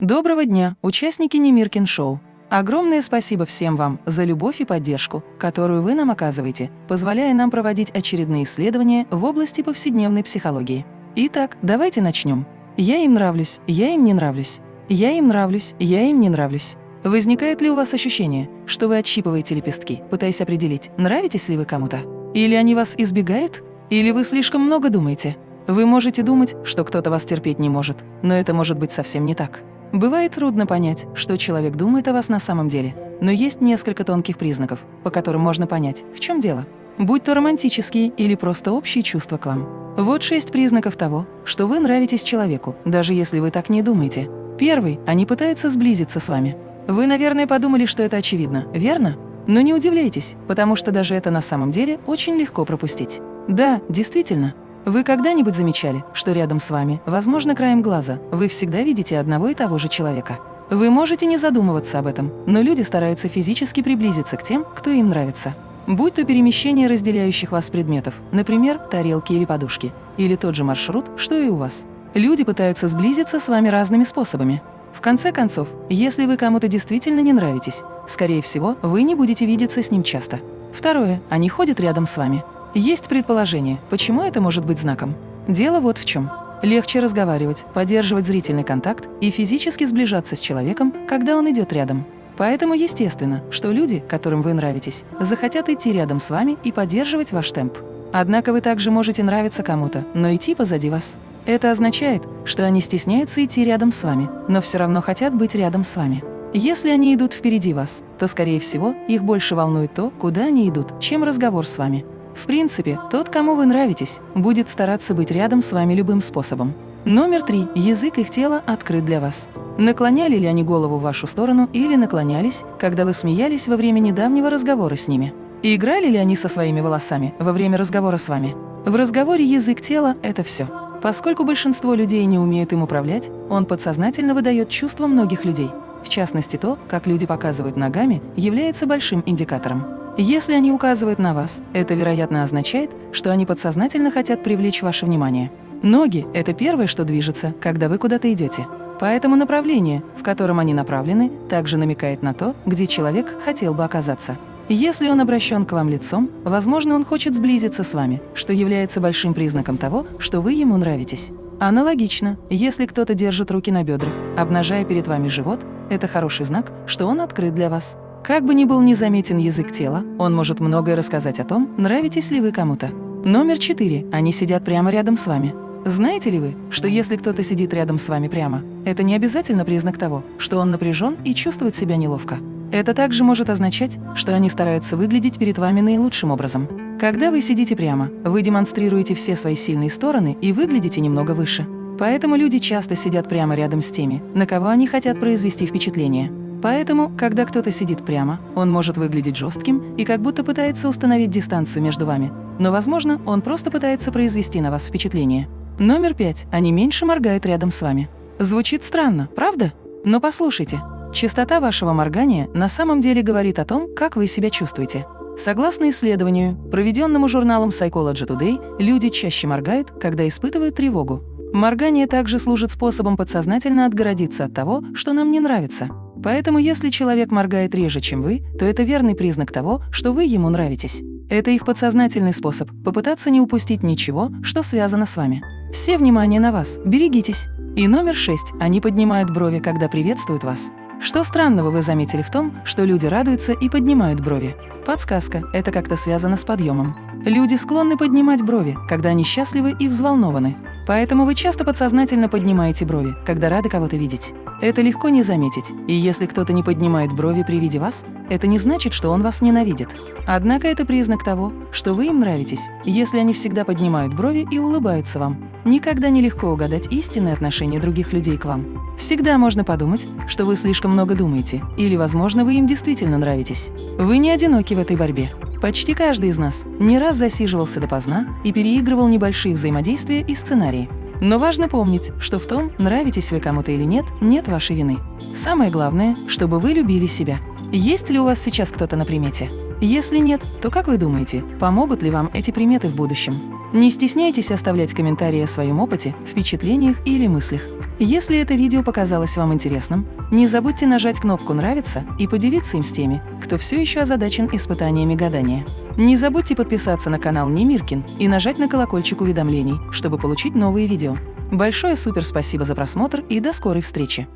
Доброго дня, участники Немиркин Шоу! Огромное спасибо всем вам за любовь и поддержку, которую вы нам оказываете, позволяя нам проводить очередные исследования в области повседневной психологии. Итак, давайте начнем. Я им нравлюсь, я им не нравлюсь. Я им нравлюсь, я им не нравлюсь. Возникает ли у вас ощущение, что вы отщипываете лепестки, пытаясь определить, нравитесь ли вы кому-то? Или они вас избегают? Или вы слишком много думаете? Вы можете думать, что кто-то вас терпеть не может, но это может быть совсем не так. Бывает трудно понять, что человек думает о вас на самом деле, но есть несколько тонких признаков, по которым можно понять, в чем дело. Будь то романтические или просто общие чувства к вам. Вот шесть признаков того, что вы нравитесь человеку, даже если вы так не думаете. Первый – они пытаются сблизиться с вами. Вы, наверное, подумали, что это очевидно, верно? Но не удивляйтесь, потому что даже это на самом деле очень легко пропустить. Да, действительно, вы когда-нибудь замечали, что рядом с вами, возможно, краем глаза, вы всегда видите одного и того же человека? Вы можете не задумываться об этом, но люди стараются физически приблизиться к тем, кто им нравится. Будь то перемещение разделяющих вас предметов, например, тарелки или подушки, или тот же маршрут, что и у вас. Люди пытаются сблизиться с вами разными способами. В конце концов, если вы кому-то действительно не нравитесь, скорее всего, вы не будете видеться с ним часто. Второе, они ходят рядом с вами. Есть предположение, почему это может быть знаком. Дело вот в чем. Легче разговаривать, поддерживать зрительный контакт и физически сближаться с человеком, когда он идет рядом. Поэтому естественно, что люди, которым вы нравитесь, захотят идти рядом с вами и поддерживать ваш темп. Однако вы также можете нравиться кому-то, но идти позади вас. Это означает, что они стесняются идти рядом с вами, но все равно хотят быть рядом с вами. Если они идут впереди вас, то, скорее всего, их больше волнует то, куда они идут, чем разговор с вами. В принципе, тот, кому вы нравитесь, будет стараться быть рядом с вами любым способом. Номер три. Язык их тела открыт для вас. Наклоняли ли они голову в вашу сторону или наклонялись, когда вы смеялись во время недавнего разговора с ними? И играли ли они со своими волосами во время разговора с вами? В разговоре язык тела – это все. Поскольку большинство людей не умеют им управлять, он подсознательно выдает чувства многих людей. В частности, то, как люди показывают ногами, является большим индикатором. Если они указывают на вас, это, вероятно, означает, что они подсознательно хотят привлечь ваше внимание. Ноги – это первое, что движется, когда вы куда-то идете. Поэтому направление, в котором они направлены, также намекает на то, где человек хотел бы оказаться. Если он обращен к вам лицом, возможно, он хочет сблизиться с вами, что является большим признаком того, что вы ему нравитесь. Аналогично, если кто-то держит руки на бедрах, обнажая перед вами живот, это хороший знак, что он открыт для вас. Как бы ни был незаметен язык тела, он может многое рассказать о том, нравитесь ли вы кому-то. Номер четыре. Они сидят прямо рядом с вами. Знаете ли вы, что если кто-то сидит рядом с вами прямо, это не обязательно признак того, что он напряжен и чувствует себя неловко. Это также может означать, что они стараются выглядеть перед вами наилучшим образом. Когда вы сидите прямо, вы демонстрируете все свои сильные стороны и выглядите немного выше. Поэтому люди часто сидят прямо рядом с теми, на кого они хотят произвести впечатление. Поэтому, когда кто-то сидит прямо, он может выглядеть жестким и как будто пытается установить дистанцию между вами. Но, возможно, он просто пытается произвести на вас впечатление. Номер пять. Они меньше моргают рядом с вами. Звучит странно, правда? Но послушайте. Частота вашего моргания на самом деле говорит о том, как вы себя чувствуете. Согласно исследованию, проведенному журналом Psychology Today, люди чаще моргают, когда испытывают тревогу. Моргание также служит способом подсознательно отгородиться от того, что нам не нравится. Поэтому если человек моргает реже, чем вы, то это верный признак того, что вы ему нравитесь. Это их подсознательный способ попытаться не упустить ничего, что связано с вами. Все внимание на вас, берегитесь. И номер шесть. Они поднимают брови, когда приветствуют вас. Что странного вы заметили в том, что люди радуются и поднимают брови? Подсказка – это как-то связано с подъемом. Люди склонны поднимать брови, когда они счастливы и взволнованы. Поэтому вы часто подсознательно поднимаете брови, когда рады кого-то видеть. Это легко не заметить, и если кто-то не поднимает брови при виде вас, это не значит, что он вас ненавидит. Однако это признак того, что вы им нравитесь, если они всегда поднимают брови и улыбаются вам. Никогда не легко угадать истинное отношение других людей к вам. Всегда можно подумать, что вы слишком много думаете, или, возможно, вы им действительно нравитесь. Вы не одиноки в этой борьбе. Почти каждый из нас не раз засиживался допоздна и переигрывал небольшие взаимодействия и сценарии. Но важно помнить, что в том, нравитесь вы кому-то или нет, нет вашей вины. Самое главное, чтобы вы любили себя. Есть ли у вас сейчас кто-то на примете? Если нет, то как вы думаете, помогут ли вам эти приметы в будущем? Не стесняйтесь оставлять комментарии о своем опыте, впечатлениях или мыслях. Если это видео показалось вам интересным, не забудьте нажать кнопку «Нравится» и поделиться им с теми, кто все еще озадачен испытаниями гадания. Не забудьте подписаться на канал Немиркин и нажать на колокольчик уведомлений, чтобы получить новые видео. Большое супер спасибо за просмотр и до скорой встречи!